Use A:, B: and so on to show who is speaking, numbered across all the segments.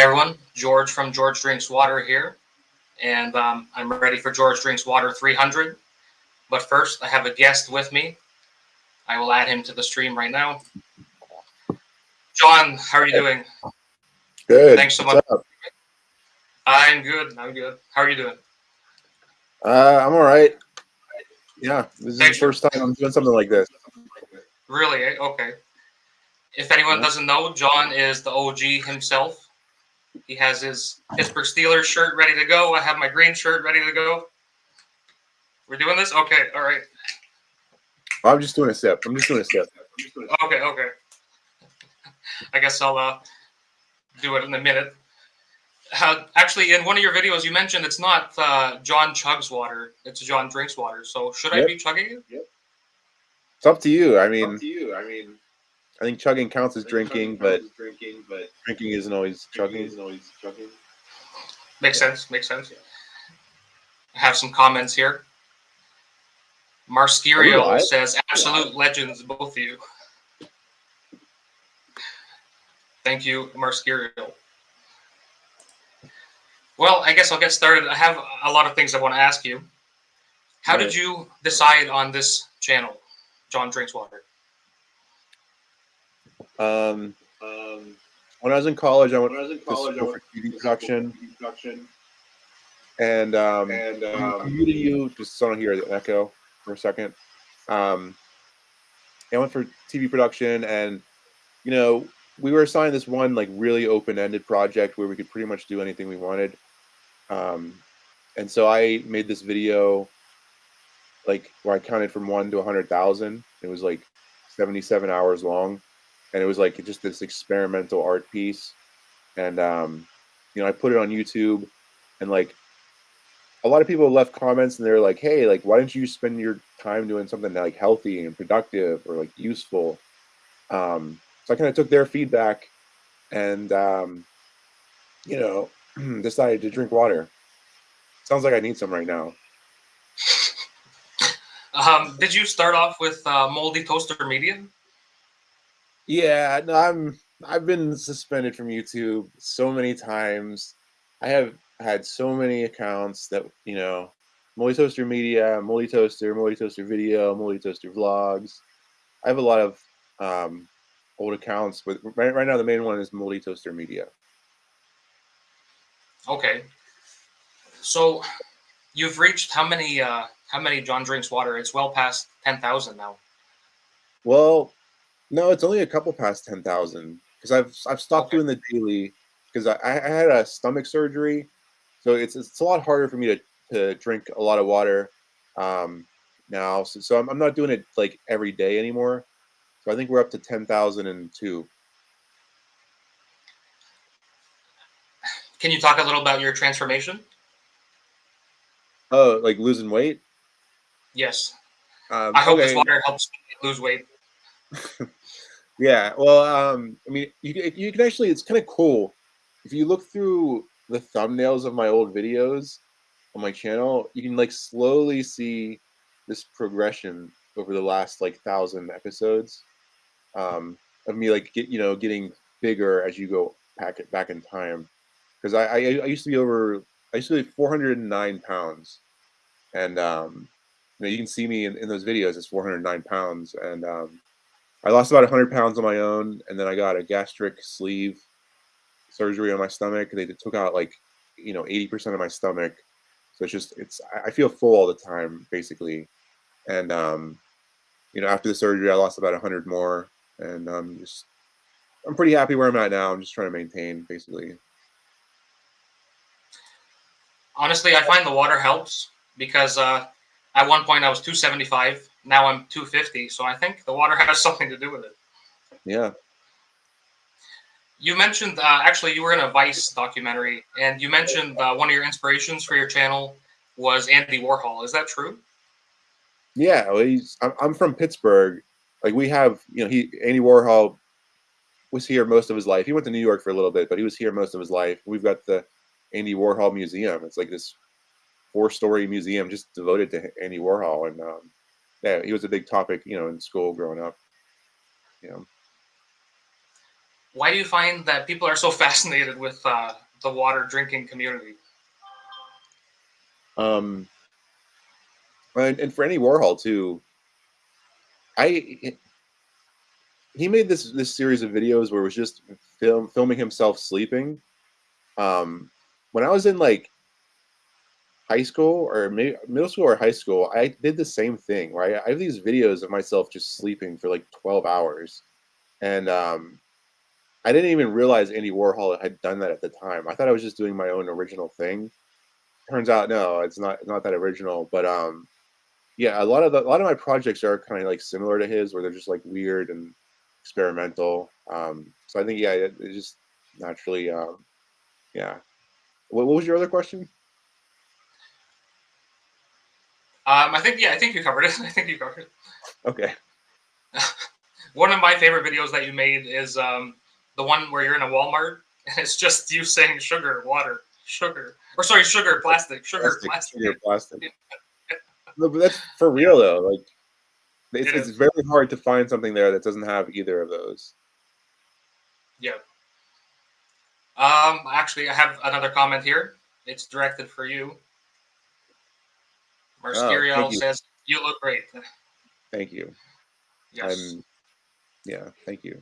A: Hi everyone, George from George Drinks Water here, and um, I'm ready for George Drinks Water 300. But first, I have a guest with me. I will add him to the stream right now. John, how are you doing?
B: Good.
A: Thanks so much. I'm good. I'm good. How are you doing?
B: Uh, I'm all right. Yeah, this is the first time I'm doing something like this.
A: Really? eh? Okay. If anyone
B: Yeah.
A: doesn't know, John is the OG himself. He has his Pittsburgh Steelers shirt ready to go. I have my green shirt ready to go. We're doing this? Okay. All right.
B: I'm just doing a step. I'm just doing a step.
A: Okay. Okay. I guess I'll uh, do it in a minute. Uh, actually, in one of your videos, you mentioned it's not uh, John chugs water; it's John drinks water. So, should I be chugging it?
B: It's up to you. I mean, Up
C: to you. I mean,
B: I think chugging counts as drinking, but
C: drinking, but
B: drinking isn't always
C: chugging
B: chugging.
C: isn't always chugging.
A: Makes sense. Makes sense. I have some comments here. Marscurio
B: live?
A: says, "Absolute legends, both of you." Thank you, Marscurio. Well, I guess I'll get started. I have a lot of things I want to ask you. How
B: Right.
A: did you decide on this channel, John Drinks Water?
B: Um,
C: Um,
B: when I was in college, I went
C: I was in
B: to
C: college, I went
B: for TV
C: to
B: production,
C: production,
B: and um,
C: and um,
B: muting you just so I don't hear the echo for a second. Um, I went for TV production, and you know, we were assigned this one like really open-ended project where we could pretty much do anything we wanted. Um, and so I made this video, like where I counted from one to a hundred thousand. It was like seventy-seven hours long, and it was like just this experimental art piece. And um, you know, I put it on YouTube, and like a lot of people left comments and they're like, "Hey, like, why don't you spend your time doing something like healthy and productive or like useful?" Um, so I kind of took their feedback and, um, you know, decided to drink water. Sounds like I need some right now.
A: Um, did you start off with uh, Moldy Toaster Media?
B: Yeah, no, I'm. I've been suspended from YouTube so many times. I have had so many accounts that you know, Moldy Toaster Media, Moldy Toaster, Moldy Toaster Video, Moldy Toaster Vlogs. I have a lot of um, old accounts, but right, right now the main one is Moldy Toaster Media.
A: Okay. So you've reached how many uh how many John drinks water? It's well past ten thousand now.
B: Well, no, it's only a couple past ten thousand because I've I've stopped
A: Okay.
B: doing the daily because I, I had a stomach surgery, so it's it's a lot harder for me to to drink a lot of water um, now. So, so I'm I'm not doing it like every day anymore. So I think we're up to ten thousand and two.
A: Can you talk a little about your transformation?
B: Oh, like losing weight.
A: Yes.
B: Um,
A: I hope
B: okay.
A: this water helps lose weight.
B: Yeah, well, um, I mean, you can, you can actually, it's kind of cool. If you look through the thumbnails of my old videos on my channel, you can like slowly see this progression over the last like thousand episodes um, of me like get you know getting bigger as you go back back in time. Because I, I I used to be over I used to be 409 pounds, and um, you know you can see me in, in those videos it's 409 pounds, and um, I lost about 100 pounds on my own, and then I got a gastric sleeve surgery on my stomach. They took out like, you know, 80% of my stomach. So it's just, it's, I- feel full all the time, basically. And, um, you know, after the surgery, I lost about 100 more. And I'm just, I'm pretty happy where I'm at now. I'm just trying to maintain, basically.
A: Honestly, I find the water helps because uh, at one point I was 275. Now I'm 250. So I think the water has something to do with it.
B: Yeah.
A: You mentioned uh, actually you were in a Vice documentary, and you mentioned uh, one of your inspirations for your channel was Andy Warhol. Is that true?
B: Yeah. Well, he's, I'm, I'm from Pittsburgh. Like we have, you know, he, Andy Warhol was here most of his life. He went to New York for a little bit, but he was here most of his life. We've got the Andy Warhol Museum. It's like this four-story museum just devoted to Andy Warhol, and um, yeah, he was a big topic, you know, in school growing up. You know,
A: why do you find that people are so fascinated with uh, the water drinking community?
B: Um, and, and for Andy Warhol too. I he made this this series of videos where it was just film filming himself sleeping. Um, when I was in like high school or middle school or high school, I did the same thing. Right, I have these videos of myself just sleeping for like twelve hours, and um, I didn't even realize Andy Warhol had done that at the time. I thought I was just doing my own original thing. Turns out, no, it's not. Not that original. But um, yeah, a lot of the, a lot of my projects are kind of like similar to his, where they're just like weird and experimental. Um, so I think yeah, it, it just naturally, um, yeah. What, what was your other question?
A: Um, I think yeah, I think you covered it. I think you covered it.
B: Okay.
A: One of my favorite videos that you made is um, the one where you're in a Walmart and it's just you saying sugar, water, sugar, or sorry, sugar, plastic, sugar,
B: Plastic,
A: plastic.
B: sugar, plastic. No, but that's for real though. Like, it's,
A: It
B: it's very hard to find something there that doesn't have either of those.
A: Yeah. Um, actually, I have another comment here. It's directed for you. Marskiriel oh,
B: thank you.
A: says, "You look great."
B: Thank you.
A: Yes.
B: I'm, yeah, thank you.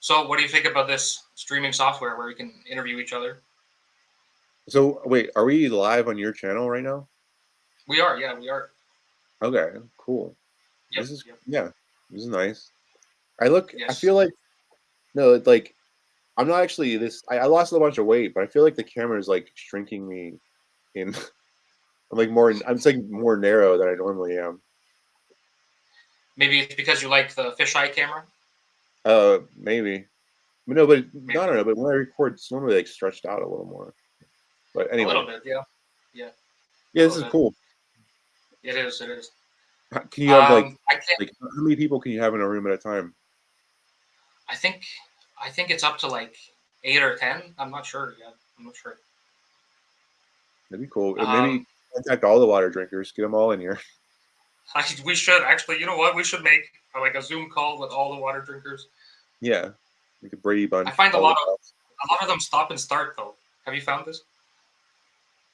A: So, what do you think about this streaming software where we can interview each other?
B: So wait, are we live on your channel right now?
A: We are, yeah, we are.
B: Okay, cool.
A: Yep,
B: This is
A: yep.
B: yeah, this is nice. I look. I feel like no, it's like I'm not actually this. I, I lost a bunch of weight, but I feel like the camera is like shrinking me in. I'm like more. I'm saying like more narrow than I normally am.
A: Maybe it's because you like the fisheye camera.
B: Uh, maybe. But no, but I don't know. But when I record, it's normally like stretched out a little more. But anyway,
A: A little bit, yeah.
B: yeah, Yeah, this is
A: bit.
B: cool.
A: It is. It is.
B: Can you have like
A: Um, can't.
B: like how many people can you have in a room at a time?
A: I think. I think it's up to like eight or ten. I'm not sure yet. I'm not sure.
B: That'd be cool. And maybe
A: Um,
B: contact all the water drinkers, get them all in here.
A: I, we should actually. You know what? We should make uh, like a Zoom call with all the water drinkers.
B: Yeah, like a Brady Bunch.
A: I find a lot of- A lot of them stop and start though. Have you found this?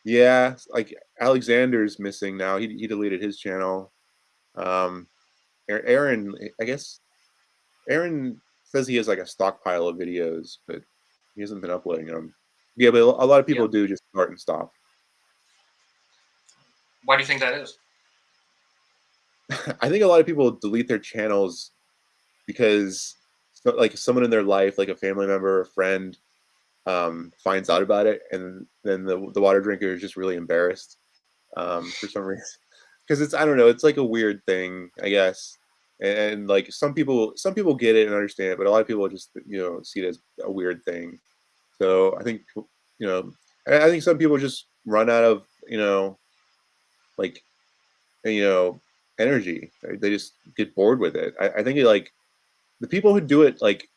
B: Yeah, like Alexander's missing now. He he deleted his channel. Um, Aaron, I guess Aaron says he has like a stockpile of videos, but he hasn't been uploading them. Yeah, but a lot of people
A: Yeah.
B: do just start and stop.
A: Why do you think that is?
B: I think a lot of people delete their channels because like someone in their life, like a family member, a friend, um, finds out about it, and then the the water drinker is just really embarrassed um, for some reason. Because it's I don't know, it's like a weird thing, I guess. And, like some people, some people get it and understand it, but a lot of people just you know see it as a weird thing. So I think you know, I think some people just run out of you know, like you know, energy. right? They just get bored with it. I, I think it, like the people who do it like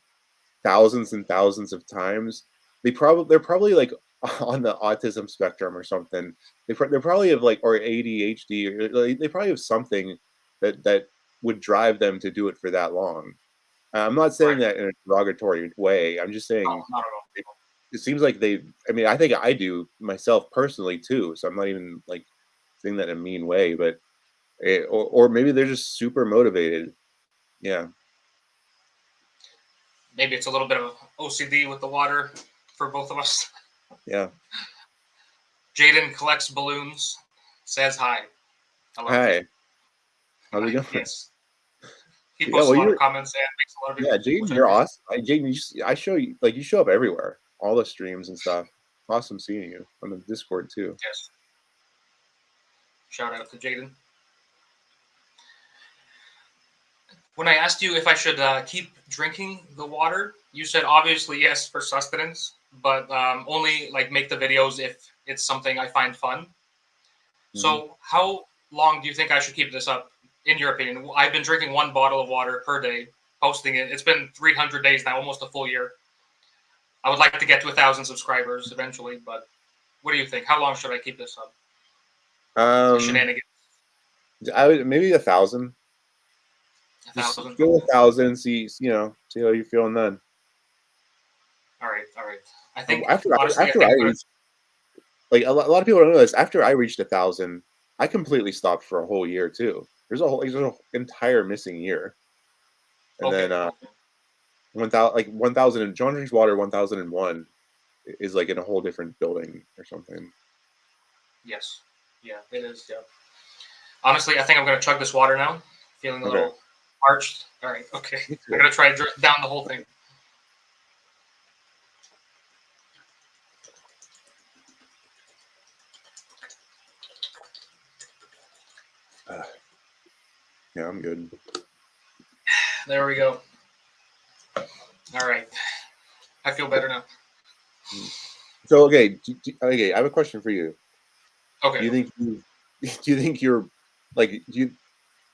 B: thousands and thousands of times, they probably they're probably like on the autism spectrum or something. They pro- they're probably have like or ADHD or like, they probably have something that that would drive them to do it for that long. Uh, I'm not saying that in a derogatory way. I'm just saying
A: No, not at all.
B: it seems like they i mean i think i do myself personally too so i'm not even like saying that in a mean way but it, or, or maybe they're just super motivated yeah
A: Maybe it's a little bit of OCD with the water for both of us.
B: yeah
A: Jaden collects balloons. Says hi. Hello.
B: hi how's it going
A: Yes. He
B: Yeah,
A: posts
B: well,
A: a lot of comments and makes a lot of
B: yeah jaden you're awesome I, jaden you just, i show you like you show up everywhere all the streams and stuff awesome seeing you on the discord too
A: Yes. Shout out to Jaden. When I asked you if I should uh, keep drinking the water, you said obviously yes for sustenance, but um, only like make the videos if it's something I find fun. So, how long do you think I should keep this up, in your opinion? I've been drinking one bottle of water per day, posting it. It's been 300 days now, almost a full year. I would like to get to a thousand subscribers eventually, but what do you think? How long should I keep this up?
B: Um
A: Shenanigans.
B: i would maybe a thousand
A: A
B: Just
A: thousand.
B: go a thousand. See, you know, see how you're feeling then.
A: All right, all right. I think
B: after
A: honestly,
B: after
A: I
B: I, reached, like a lot, a lot of people don't know this. After I reached a thousand, I completely stopped for a whole year too. There's a whole, there's an entire missing year, and
A: okay,
B: then uh, one thousand, like one thousand, and John drinks water. One thousand and one is like in a whole different building or something.
A: yes, yeah, it is. Yeah. Honestly, I think I'm gonna chug this water now. Feeling a
B: Okay.
A: little parched. All right, okay. I'm gonna try to drink down the whole thing.
B: Uh, yeah, I'm good.
A: There we go. All right, I feel better now. Hmm.
B: So okay, okay, I have a question for you.
A: Okay.
B: Do you think you, do you think you're like do you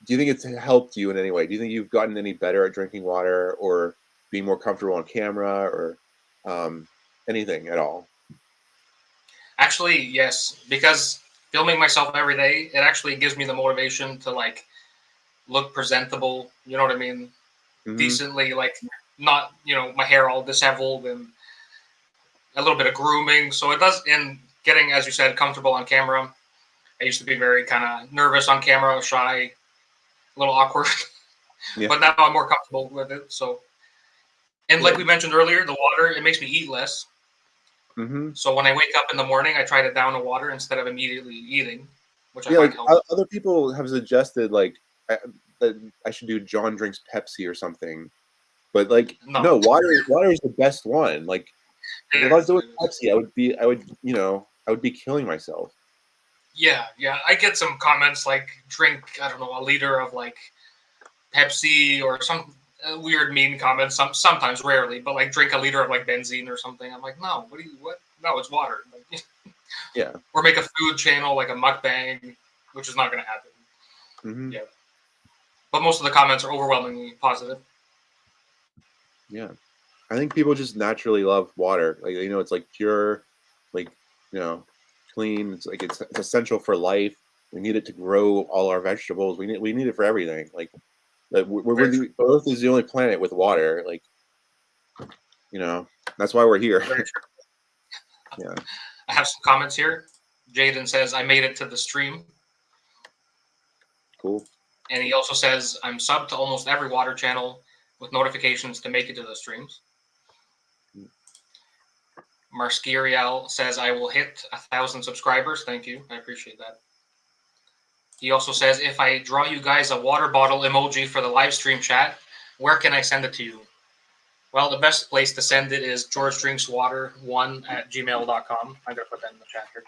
B: do you think it's helped you in any way? Do you think you've gotten any better at drinking water or being more comfortable on camera or um, anything at all?
A: Actually, yes, because filming myself every day, it actually gives me the motivation to like look presentable. You know what I mean?
B: Mhm.
A: Decently, like not you know my hair all disheveled and a little bit of grooming. So it does. And getting, as you said, comfortable on camera. I used to be very kind of nervous on camera, shy, a little awkward.
B: Yeah.
A: But now I'm more comfortable with it. So, and like
B: Yeah.
A: we mentioned earlier, the water it makes me eat less.
B: Mm-hmm.
A: So when I wake up in the morning, I try to down the water instead of immediately eating, which I
B: Yeah, like
A: helps.
B: other people have suggested like I, that I should do John drinks Pepsi or something, but like
A: No.
B: no, water water is the best one. Like if I was doing Pepsi, I would be I would you know I would be killing myself.
A: Yeah, yeah. I get some comments like drink, I don't know, a liter of like Pepsi or some uh, weird mean comments. Some sometimes, rarely, but like drink a liter of like benzene or something. I'm like, no, what do you what? No, it's water. Like,
B: Yeah.
A: Or make a food channel like a mukbang, which is not going to happen.
B: hmm
A: Yeah. But most of the comments are overwhelmingly positive.
B: Yeah, I think people just naturally love water. Like you know, it's like pure, you know, clean. It's like it's, it's essential for life. We need it to grow all our vegetables. We need we need it for everything. Like we're, we're the, Earth is the only planet with water. Like you know, that's why we're here. Yeah.
A: I have some comments here. Jaden says, I made it to the stream.
B: Cool.
A: And he also says, I'm subbed to almost every water channel with notifications to make it to the streams. Marskirial says, I will hit a thousand subscribers. Thank you. I appreciate that. He also says, if I draw you guys a water bottle emoji for the live stream chat, where can I send it to you? Well, the best place to send it is George Drinks Water one at gmail.com. I'm going to put that in the chat here.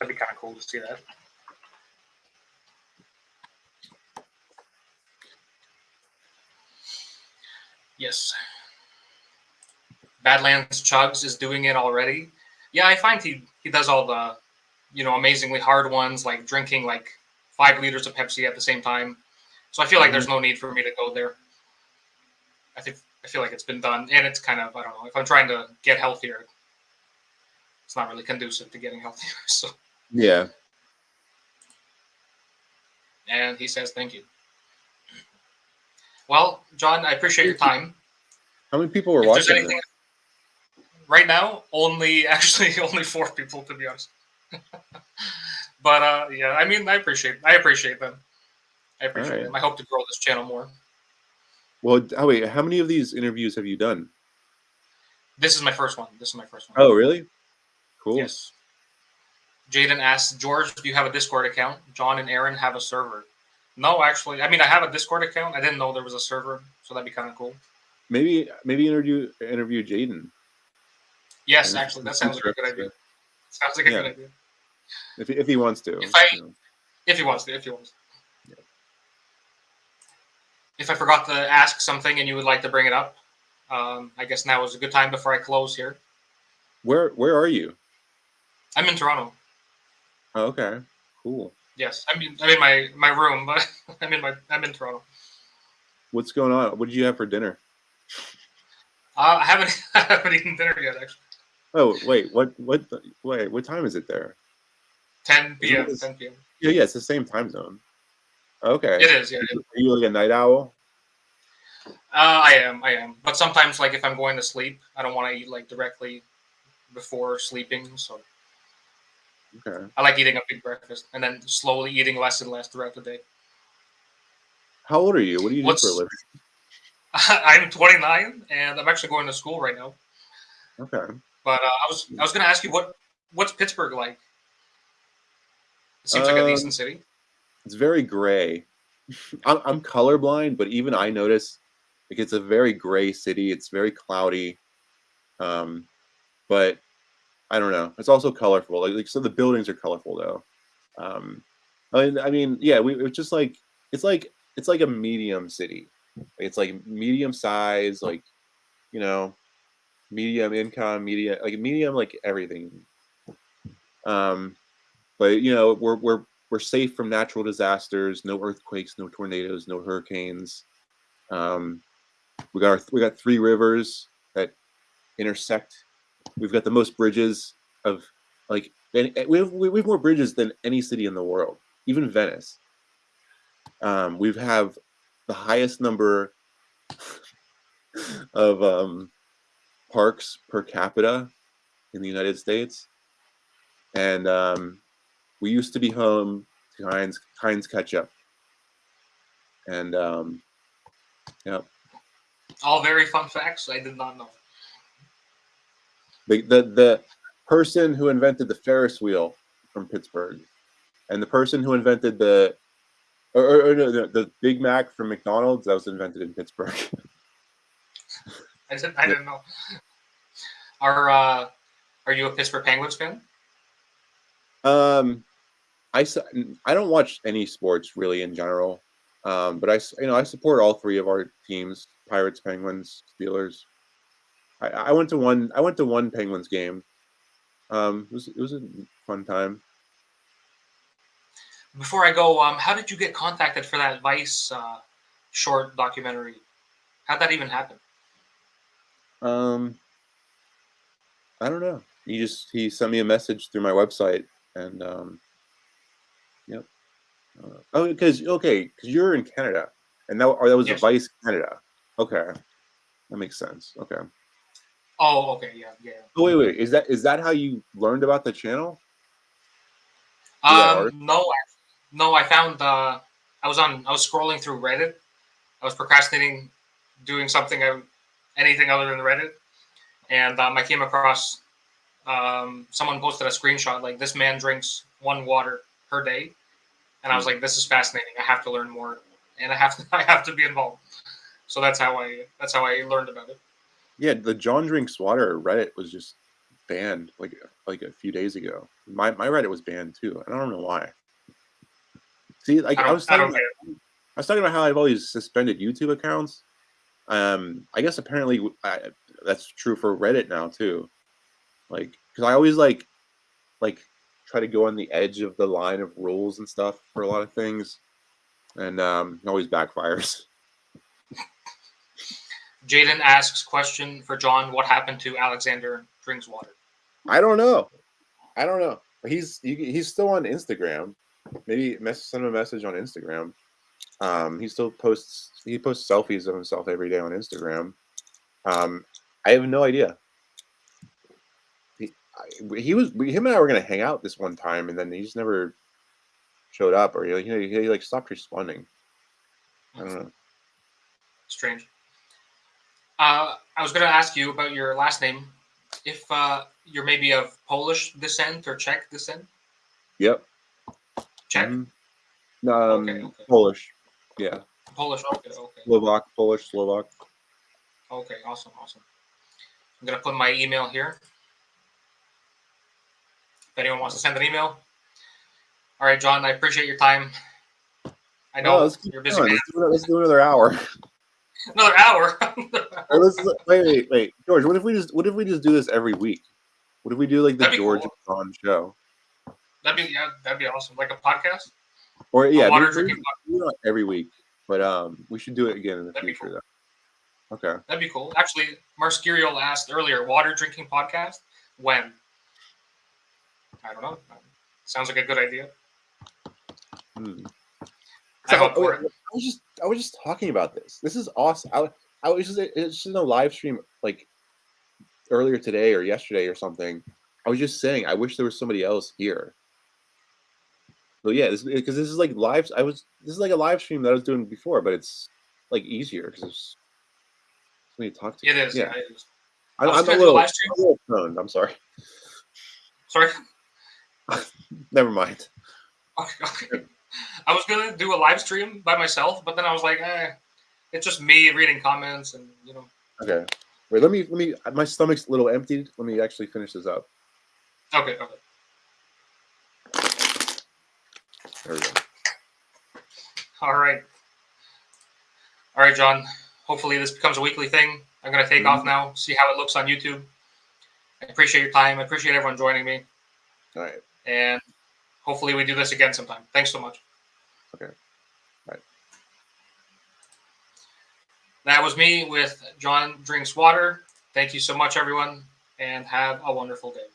A: That'd be kind of cool to see that. Yes. Badlands Chugs is doing it already. Yeah, I find he he does all the, you know, amazingly hard ones like drinking like five liters of Pepsi at the same time. So I feel like there's mm-hmm. no need for me to go there. I think I feel like it's been done, and it's kind of I don't know if I'm trying to get healthier. It's not really conducive to getting healthier. So,
B: Yeah.
A: and he says thank you. Well, John, I appreciate your time.
B: How many people were
A: If
B: watching?
A: Right now, only actually only four people to be honest. but uh, yeah, I mean, I appreciate I appreciate them. I appreciate
B: Alright.
A: them. I hope to grow this channel more.
B: Well, oh wait, how many of these interviews have you done?
A: This is my first one. This is my first one.
B: Oh, really? Cool.
A: Yes. Jaden asks, George, do you have a Discord account? John and Aaron have a server. No, actually, I mean, I have a Discord account. I didn't know there was a server, so that'd be kind of cool.
B: Maybe maybe interview interview Jaden
A: Yes,
B: Yeah,
A: actually, that sounds like a good idea. Sounds like a
B: Yeah.
A: good idea.
B: if if he wants to.
A: If I-
B: you know.
A: If he wants to, if he wants. If I forgot to ask something and you would like to bring it up, um, I guess now is a good time before I close here.
B: Where where are you?
A: I'm in Toronto.
B: Oh, okay. Cool.
A: Yes, I'm in, I'm in my, my room, but I'm in my I'm in Toronto.
B: What's going on? What did you have for dinner?
A: Uh, I haven't I haven't eaten dinner yet. Actually,
B: Oh wait, what what the- wait what time is it there?
A: 10 p.m. 10 p.m.
B: Yeah, yeah, it's the same time zone. Okay.
A: It is, yeah.
B: Are you like a night owl?
A: Uh, I am, I am. But sometimes, like if I'm going to sleep, I don't want to eat like directly before sleeping. So
B: Okay.
A: I like eating a big breakfast and then slowly eating less and less throughout the day.
B: How old are you? What do you do
A: What's-
B: for a living?
A: I'm 29 and I'm actually going to school right now.
B: Okay.
A: But uh, I was I was going to ask you what what's Pittsburgh like? It seems like a
B: Um,
A: decent city.
B: It's very gray. I'm, I'm colorblind, but even I notice like it's a very gray city. It's very cloudy. Um, but I don't know. It's also colorful. Like, like so the buildings are colorful though. Um, I mean, I mean, yeah, we it's just like it's like it's like a medium city. It's like medium size, like you know, medium income, medium like medium like everything. Um, but you know, we're we're we're safe from natural disasters. No earthquakes, no tornadoes, no hurricanes. Um, we got our, we got three rivers that intersect. We've got the most bridges of like any, we have we have more bridges than any city in the world, even Venice. Um, we have the highest number of um, parks per capita in the United States, and um, we used to be home to Heinz Heinz ketchup, and um,
A: All very fun facts I did not know.
B: the, the the person who invented the Ferris wheel from Pittsburgh, and the person who invented the or, or, or no, the, the Big Mac from McDonald's that was invented in Pittsburgh.
A: I didn't I didn't know. Are uh, are you a Pittsburgh Penguins fan?
B: Um, I I don't watch any sports really in general. Um, but I you know I support all three of our teams: Pirates, Penguins, Steelers. I, I went to one I went to one Penguins game. Um, it was it was a fun time.
A: Before I go, um, how did you get contacted for that Vice uh, short documentary? How'd that even happen?
B: Um, I don't know. He just he sent me a message through my website, and um, yep. Uh, oh, because okay, because you're in Canada, and that or that was
A: Yes.
B: Vice Canada. Okay, that makes sense. Okay.
A: Oh, okay, yeah, yeah.
B: Oh wait, wait. Is that is that how you learned about the channel?
A: Um, no, I- no. I found uh, I was on. I was scrolling through Reddit. I was procrastinating, doing something, I, anything other than Reddit, and um, I came across um, someone posted a screenshot like this man drinks one water per day, and I was like, this is fascinating. I have to learn more, and I have to. I have to be involved. So that's how I. That's how I learned about it.
B: Yeah, the John drinks water Reddit was just banned like like a few days ago. My my Reddit was banned too. I don't know why. See, like
A: I
B: I, was talking about. I was talking about how I've always suspended YouTube accounts. Um, I guess apparently I, that's true for Reddit now too. Like, because I always like like try to go on the edge of the line of rules and stuff for a lot of things, and um, it always backfires.
A: Jaden asks question for John: What happened to Alexander drinks water?
B: I don't know. I don't know. He's he, he's still on Instagram. Maybe mess, send him a message on Instagram. Um, he still posts he posts selfies of himself every day on Instagram. Um, I have no idea. He, I, he was him and I were gonna hang out this one time, and then he just never showed up, or he, he, he like stopped responding. I don't know.
A: Strange. Uh, I was going to ask you about your last name. If uh, you're maybe of Polish descent or Czech descent.
B: Yep.
A: Czech,
B: Mhm. Um,
A: Okay, okay.
B: Polish. Yeah.
A: Polish. Okay, okay,
B: Slovak, Polish, Slovak.
A: okay. Awesome, awesome. I'm gonna put my email here. If anyone wants to send an email. All right, John. I appreciate your time. I know
B: No,
A: you're busy.
B: Let's, do, let's do another hour.
A: Another hour.
B: Let's wait, wait, wait, George. What if we just what if we just do this every week? What if we do like the George
A: cool.
B: and John show?
A: that'd be yeah, that'd be awesome. Like a podcast.
B: Or yeah,
A: water drinking
B: every week, but um, we should do it again in the
A: That'd
B: future
A: cool.
B: though. Okay.
A: That'd be cool. Actually, Marskiriel asked earlier, water drinking podcast? When? I don't know. Sounds like a good idea.
B: Hmm.
A: I
B: So, oh, I was just I was just talking about this. This is awesome. I, I was just it's just in a live stream like earlier today or yesterday or something. I was just saying I wish there was somebody else here. So yeah, this because this is like live. I was this is like a live stream that I was doing before, but it's like easier because there's somebody to talk to.
A: It is.
B: Yeah, I,
A: I
B: I'm a
A: gonna do a
B: little. I'm a little. I'm sorry.
A: Sorry.
B: Never mind.
A: Okay. I was gonna do a live stream by myself, but then I was like, eh, it's just me reading comments and you know.
B: Okay. Wait. Let me. Let me. My stomach's a little emptied. Let me actually finish this up.
A: Okay. Okay.
B: There we go.
A: All right. All right, John. Hopefully this becomes a weekly thing. I'm gonna take off mm-hmm. now. See how it looks on YouTube. I appreciate your time. I appreciate everyone joining me,
B: All right.
A: and hopefully we do this again sometime. Thanks so much.
B: Okay. Right.
A: That was me with John Drinks Water. Thank you so much, everyone, and have a wonderful day.